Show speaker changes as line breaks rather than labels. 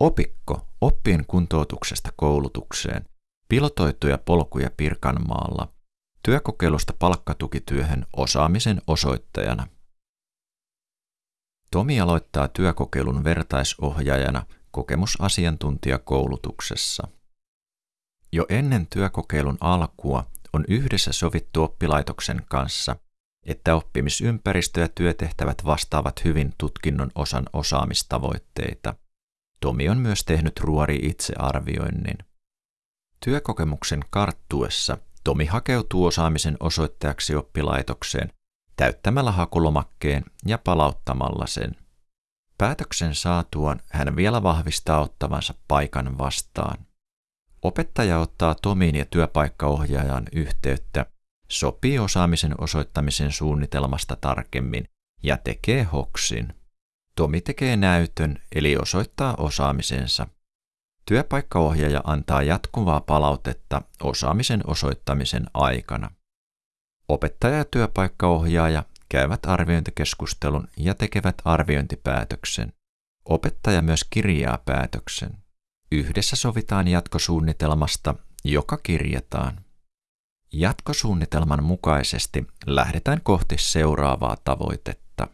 Opikko oppien kuntoutuksesta koulutukseen, pilotoituja polkuja Pirkanmaalla, työkokeilusta palkkatukityöhön osaamisen osoittajana. Tomi aloittaa työkokeilun vertaisohjaajana kokemusasiantuntijakoulutuksessa. Jo ennen työkokeilun alkua on yhdessä sovittu oppilaitoksen kanssa, että oppimisympäristö ja työtehtävät vastaavat hyvin tutkinnon osan osaamistavoitteita. Tomi on myös tehnyt ruori itsearvioinnin. Työkokemuksen karttuessa Tomi hakeutuu osaamisen osoittajaksi oppilaitokseen täyttämällä hakulomakkeen ja palauttamalla sen. Päätöksen saatuaan hän vielä vahvistaa ottavansa paikan vastaan. Opettaja ottaa Tomiin ja työpaikkaohjaajan yhteyttä, sopii osaamisen osoittamisen suunnitelmasta tarkemmin ja tekee hoksin. Tomi tekee näytön eli osoittaa osaamisensa. Työpaikkaohjaaja antaa jatkuvaa palautetta osaamisen osoittamisen aikana. Opettaja ja työpaikkaohjaaja käyvät arviointikeskustelun ja tekevät arviointipäätöksen. Opettaja myös kirjaa päätöksen. Yhdessä sovitaan jatkosuunnitelmasta, joka kirjataan. Jatkosuunnitelman mukaisesti lähdetään kohti seuraavaa tavoitetta.